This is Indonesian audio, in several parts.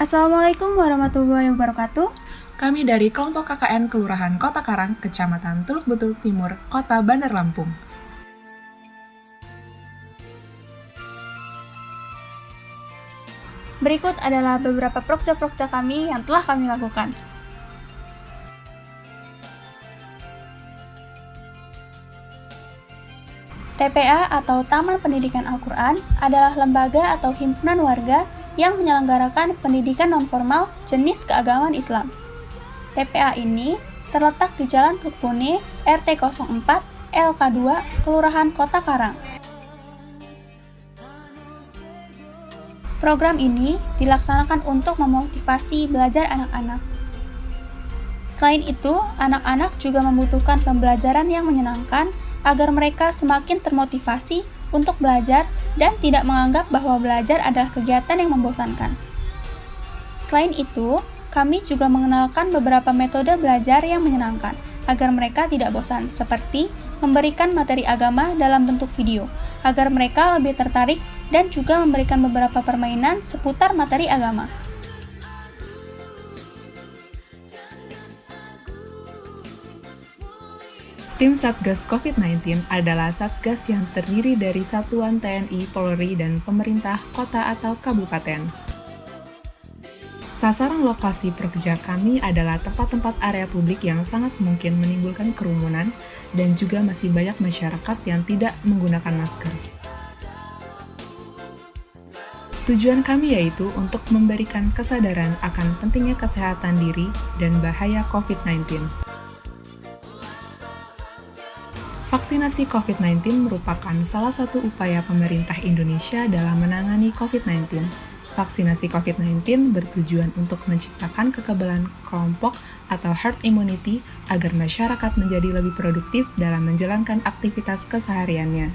Assalamualaikum warahmatullahi wabarakatuh. Kami dari kelompok KKN Kelurahan Kota Karang, Kecamatan Teluk Betul Timur, Kota Bandar Lampung. Berikut adalah beberapa prokja-prokja kami yang telah kami lakukan. TPA atau Taman Pendidikan Al-Quran adalah lembaga atau himpunan warga yang menyelenggarakan pendidikan nonformal jenis keagamaan Islam. TPA ini terletak di Jalan Kekune, RT 04, LK2, Kelurahan Kota Karang. Program ini dilaksanakan untuk memotivasi belajar anak-anak. Selain itu, anak-anak juga membutuhkan pembelajaran yang menyenangkan agar mereka semakin termotivasi untuk belajar dan tidak menganggap bahwa belajar adalah kegiatan yang membosankan. Selain itu, kami juga mengenalkan beberapa metode belajar yang menyenangkan agar mereka tidak bosan, seperti memberikan materi agama dalam bentuk video, agar mereka lebih tertarik dan juga memberikan beberapa permainan seputar materi agama. Tim Satgas COVID-19 adalah satgas yang terdiri dari satuan TNI, Polri, dan pemerintah kota atau kabupaten. Sasaran lokasi pekerja kami adalah tempat-tempat area publik yang sangat mungkin menimbulkan kerumunan dan juga masih banyak masyarakat yang tidak menggunakan masker. Tujuan kami yaitu untuk memberikan kesadaran akan pentingnya kesehatan diri dan bahaya COVID-19. Vaksinasi COVID-19 merupakan salah satu upaya pemerintah Indonesia dalam menangani COVID-19. Vaksinasi COVID-19 bertujuan untuk menciptakan kekebalan kelompok atau herd immunity agar masyarakat menjadi lebih produktif dalam menjalankan aktivitas kesehariannya.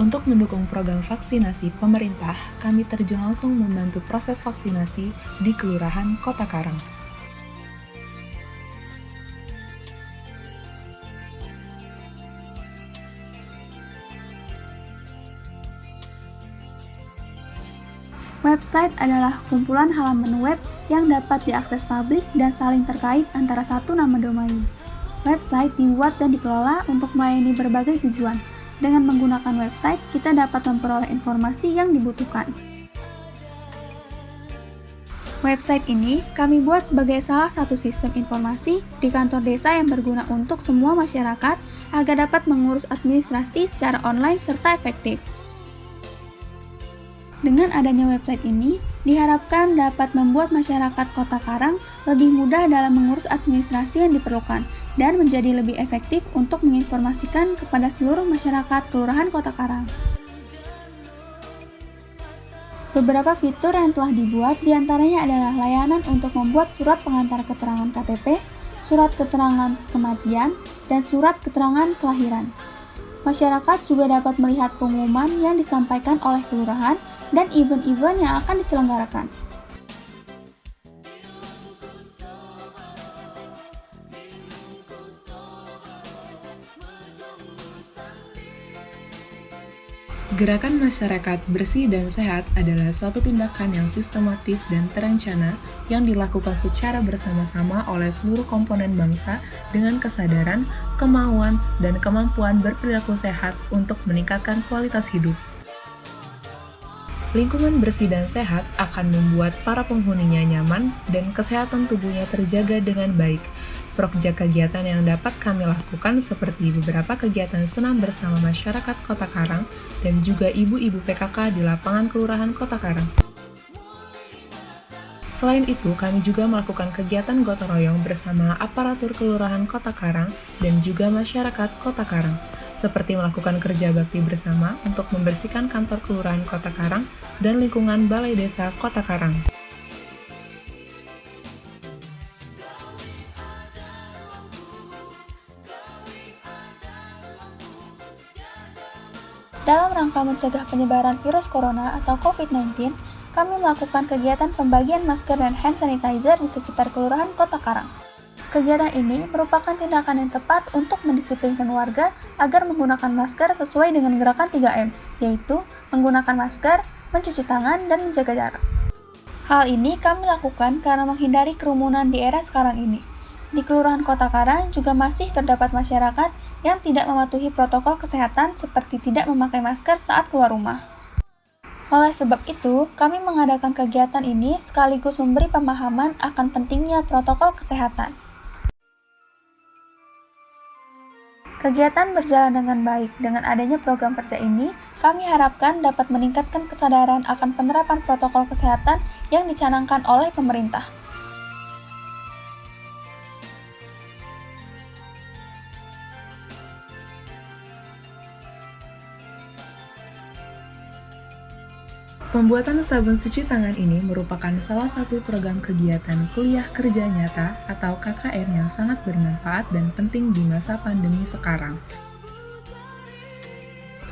Untuk mendukung program vaksinasi pemerintah, kami terjun langsung membantu proses vaksinasi di Kelurahan Kota Karang. Website adalah kumpulan halaman web yang dapat diakses publik dan saling terkait antara satu nama domain. Website dibuat dan dikelola untuk melayani berbagai tujuan, dengan menggunakan website, kita dapat memperoleh informasi yang dibutuhkan. Website ini kami buat sebagai salah satu sistem informasi di kantor desa yang berguna untuk semua masyarakat agar dapat mengurus administrasi secara online serta efektif. Dengan adanya website ini, diharapkan dapat membuat masyarakat Kota Karang lebih mudah dalam mengurus administrasi yang diperlukan dan menjadi lebih efektif untuk menginformasikan kepada seluruh masyarakat Kelurahan Kota Karang. Beberapa fitur yang telah dibuat di antaranya adalah layanan untuk membuat surat pengantar keterangan KTP, surat keterangan kematian, dan surat keterangan kelahiran. Masyarakat juga dapat melihat pengumuman yang disampaikan oleh kelurahan dan event-event yang akan diselenggarakan. Gerakan masyarakat bersih dan sehat adalah suatu tindakan yang sistematis dan terencana yang dilakukan secara bersama-sama oleh seluruh komponen bangsa dengan kesadaran, kemauan, dan kemampuan berperilaku sehat untuk meningkatkan kualitas hidup. Lingkungan bersih dan sehat akan membuat para penghuninya nyaman dan kesehatan tubuhnya terjaga dengan baik. Prokja kegiatan yang dapat kami lakukan seperti beberapa kegiatan senam bersama masyarakat Kota Karang dan juga ibu-ibu PKK di lapangan Kelurahan Kota Karang. Selain itu, kami juga melakukan kegiatan gotong royong bersama aparatur Kelurahan Kota Karang dan juga masyarakat Kota Karang seperti melakukan kerja bakti bersama untuk membersihkan kantor kelurahan Kota Karang dan lingkungan Balai Desa Kota Karang. Dalam rangka mencegah penyebaran virus corona atau COVID-19, kami melakukan kegiatan pembagian masker dan hand sanitizer di sekitar Kelurahan Kota Karang. Kegiatan ini merupakan tindakan yang tepat untuk mendisiplinkan warga agar menggunakan masker sesuai dengan gerakan 3M, yaitu menggunakan masker, mencuci tangan, dan menjaga jarak. Hal ini kami lakukan karena menghindari kerumunan di era sekarang ini. Di Kelurahan Kota Karang juga masih terdapat masyarakat yang tidak mematuhi protokol kesehatan seperti tidak memakai masker saat keluar rumah. Oleh sebab itu, kami mengadakan kegiatan ini sekaligus memberi pemahaman akan pentingnya protokol kesehatan. Kegiatan berjalan dengan baik. Dengan adanya program kerja ini, kami harapkan dapat meningkatkan kesadaran akan penerapan protokol kesehatan yang dicanangkan oleh pemerintah. Pembuatan sabun cuci tangan ini merupakan salah satu program kegiatan kuliah kerja nyata atau KKN yang sangat bermanfaat dan penting di masa pandemi sekarang.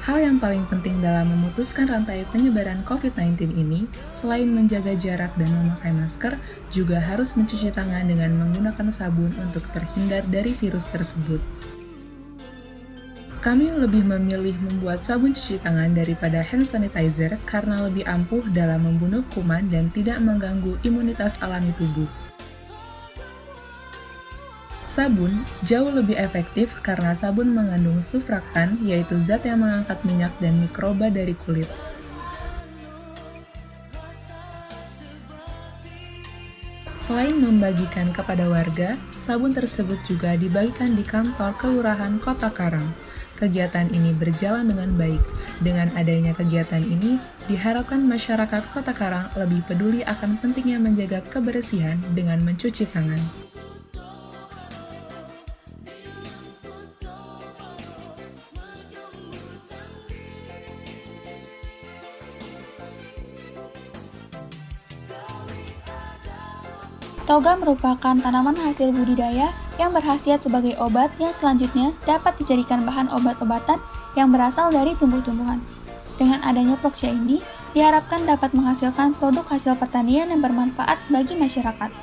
Hal yang paling penting dalam memutuskan rantai penyebaran COVID-19 ini, selain menjaga jarak dan memakai masker, juga harus mencuci tangan dengan menggunakan sabun untuk terhindar dari virus tersebut. Kami lebih memilih membuat sabun cuci tangan daripada hand sanitizer karena lebih ampuh dalam membunuh kuman dan tidak mengganggu imunitas alami tubuh. Sabun jauh lebih efektif karena sabun mengandung sufraktan, yaitu zat yang mengangkat minyak dan mikroba dari kulit. Selain membagikan kepada warga, sabun tersebut juga dibagikan di kantor Kelurahan Kota Karang. Kegiatan ini berjalan dengan baik. Dengan adanya kegiatan ini, diharapkan masyarakat Kota Karang lebih peduli akan pentingnya menjaga kebersihan dengan mencuci tangan. Toga merupakan tanaman hasil budidaya yang berhasiat sebagai obat yang selanjutnya dapat dijadikan bahan obat-obatan yang berasal dari tumbuh-tumbuhan. Dengan adanya proksia ini, diharapkan dapat menghasilkan produk hasil pertanian yang bermanfaat bagi masyarakat.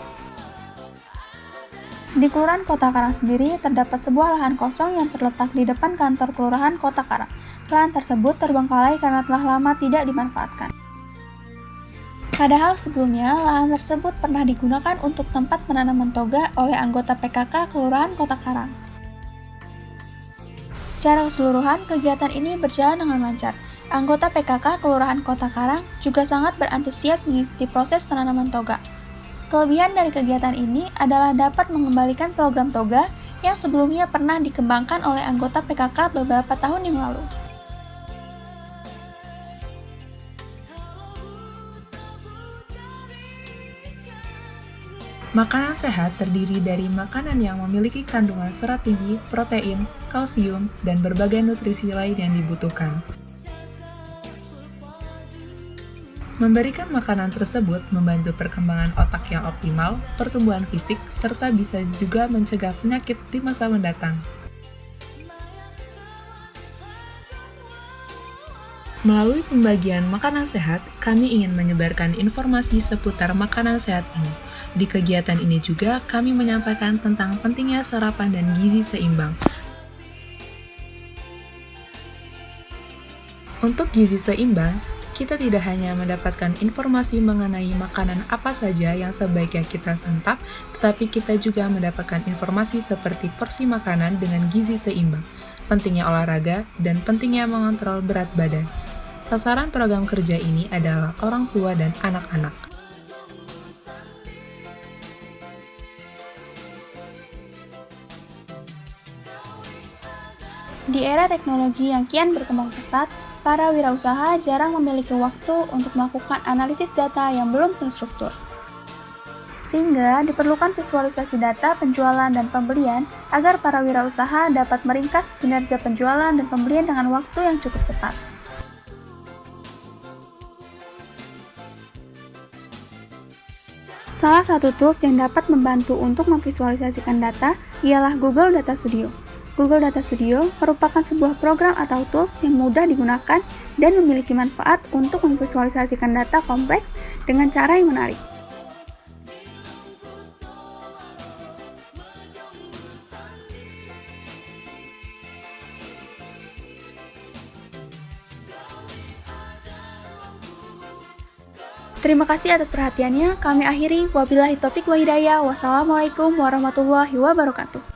Di Kelurahan Kota Karang sendiri, terdapat sebuah lahan kosong yang terletak di depan kantor Kelurahan Kota Karang. Lahan tersebut terbengkalai karena telah lama tidak dimanfaatkan. Padahal sebelumnya, lahan tersebut pernah digunakan untuk tempat penanaman toga oleh anggota PKK Kelurahan Kota Karang. Secara keseluruhan, kegiatan ini berjalan dengan lancar. Anggota PKK Kelurahan Kota Karang juga sangat berantusias mengikuti proses penanaman toga. Kelebihan dari kegiatan ini adalah dapat mengembalikan program toga yang sebelumnya pernah dikembangkan oleh anggota PKK beberapa tahun yang lalu. Makanan sehat terdiri dari makanan yang memiliki kandungan serat tinggi, protein, kalsium, dan berbagai nutrisi lain yang dibutuhkan. Memberikan makanan tersebut membantu perkembangan otak yang optimal, pertumbuhan fisik, serta bisa juga mencegah penyakit di masa mendatang. Melalui pembagian makanan sehat, kami ingin menyebarkan informasi seputar makanan sehat ini di kegiatan ini juga kami menyampaikan tentang pentingnya sarapan dan gizi seimbang. Untuk gizi seimbang, kita tidak hanya mendapatkan informasi mengenai makanan apa saja yang sebaiknya kita santap, tetapi kita juga mendapatkan informasi seperti porsi makanan dengan gizi seimbang, pentingnya olahraga, dan pentingnya mengontrol berat badan. Sasaran program kerja ini adalah orang tua dan anak-anak. Di era teknologi yang kian berkembang pesat, para wirausaha jarang memiliki waktu untuk melakukan analisis data yang belum terstruktur. Sehingga diperlukan visualisasi data penjualan dan pembelian agar para wirausaha dapat meringkas kinerja penjualan dan pembelian dengan waktu yang cukup cepat. Salah satu tools yang dapat membantu untuk memvisualisasikan data ialah Google Data Studio. Google Data Studio merupakan sebuah program atau tools yang mudah digunakan dan memiliki manfaat untuk memvisualisasikan data kompleks dengan cara yang menarik. Terima kasih atas perhatiannya. Kami akhiri. Wabillahi taufik wa hidayah. Wassalamualaikum warahmatullahi wabarakatuh.